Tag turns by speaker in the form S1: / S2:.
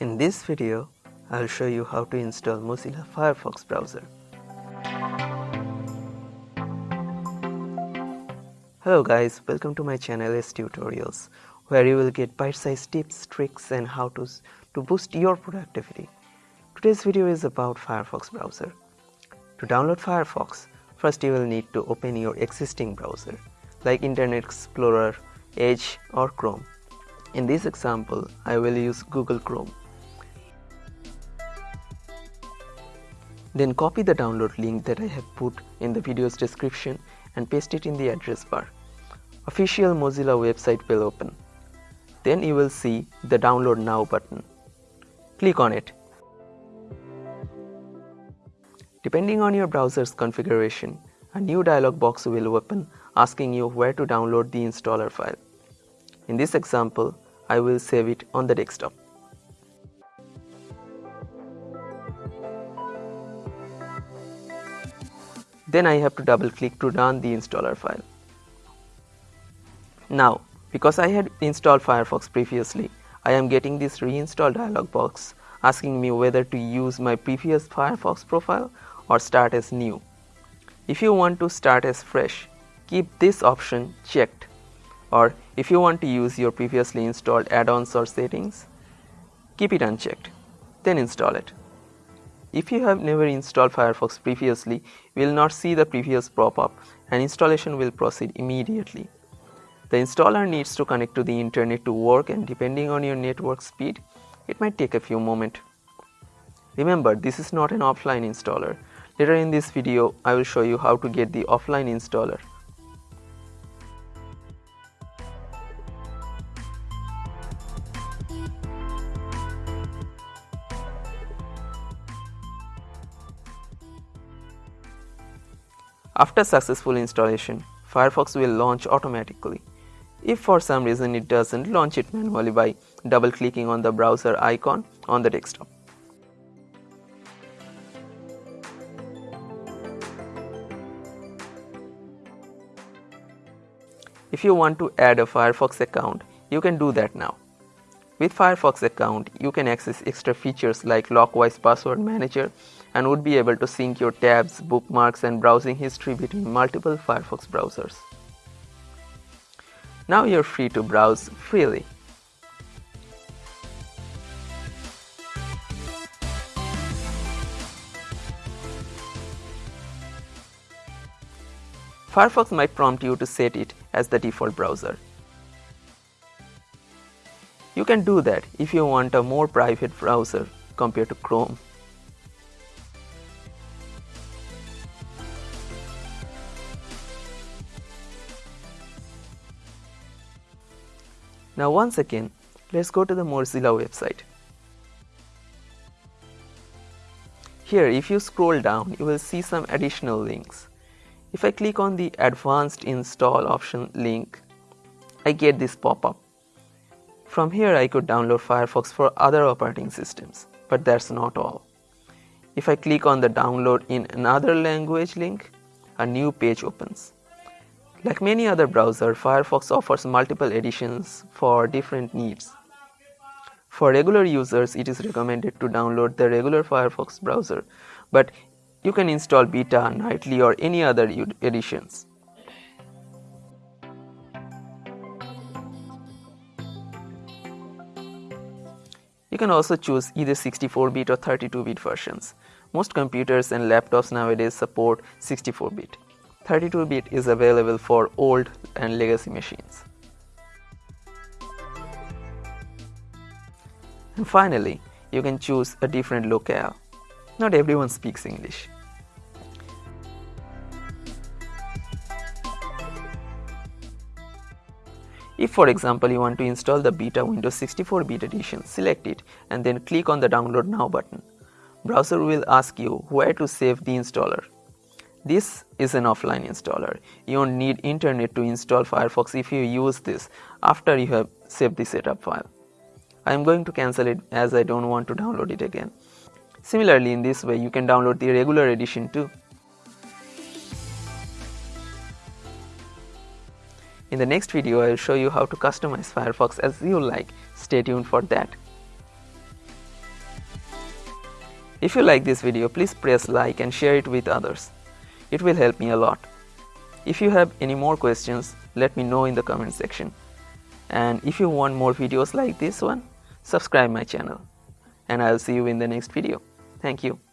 S1: In this video, I'll show you how to install Mozilla Firefox browser. Hello guys, welcome to my channel S Tutorials, where you will get bite-sized tips, tricks and how-tos to boost your productivity. Today's video is about Firefox browser. To download Firefox, first you will need to open your existing browser, like Internet Explorer, Edge or Chrome. In this example, I will use Google Chrome. Then copy the download link that I have put in the video's description and paste it in the address bar. Official Mozilla website will open. Then you will see the download now button. Click on it. Depending on your browser's configuration, a new dialog box will open asking you where to download the installer file. In this example, I will save it on the desktop. Then I have to double click to run the installer file. Now, because I had installed Firefox previously, I am getting this reinstall dialog box asking me whether to use my previous Firefox profile or start as new. If you want to start as fresh, keep this option checked or if you want to use your previously installed add-ons or settings, keep it unchecked, then install it. If you have never installed Firefox previously, you will not see the previous pop-up and installation will proceed immediately. The installer needs to connect to the internet to work and depending on your network speed, it might take a few moments. Remember, this is not an offline installer. Later in this video, I will show you how to get the offline installer. After successful installation, Firefox will launch automatically. If for some reason it doesn't, launch it manually by double clicking on the browser icon on the desktop. If you want to add a Firefox account, you can do that now. With Firefox account, you can access extra features like Lockwise Password Manager and would be able to sync your tabs, bookmarks and browsing history between multiple Firefox browsers. Now you're free to browse freely. Firefox might prompt you to set it as the default browser. You can do that if you want a more private browser compared to Chrome. Now once again, let's go to the Mozilla website. Here if you scroll down, you will see some additional links. If I click on the advanced install option link, I get this pop-up. From here I could download Firefox for other operating systems, but that's not all. If I click on the download in another language link, a new page opens. Like many other browsers, Firefox offers multiple editions for different needs. For regular users, it is recommended to download the regular Firefox browser, but you can install beta, nightly or any other editions. You can also choose either 64-bit or 32-bit versions. Most computers and laptops nowadays support 64-bit. 32-bit is available for old and legacy machines. And finally, you can choose a different locale. Not everyone speaks English. If for example you want to install the beta Windows 64 bit edition, select it and then click on the download now button. Browser will ask you where to save the installer. This is an offline installer. You don't need internet to install Firefox if you use this after you have saved the setup file. I am going to cancel it as I don't want to download it again. Similarly in this way you can download the regular edition too. In the next video I will show you how to customize Firefox as you like. Stay tuned for that. If you like this video, please press like and share it with others. It will help me a lot. If you have any more questions, let me know in the comment section. And if you want more videos like this one, subscribe my channel. And I'll see you in the next video. Thank you.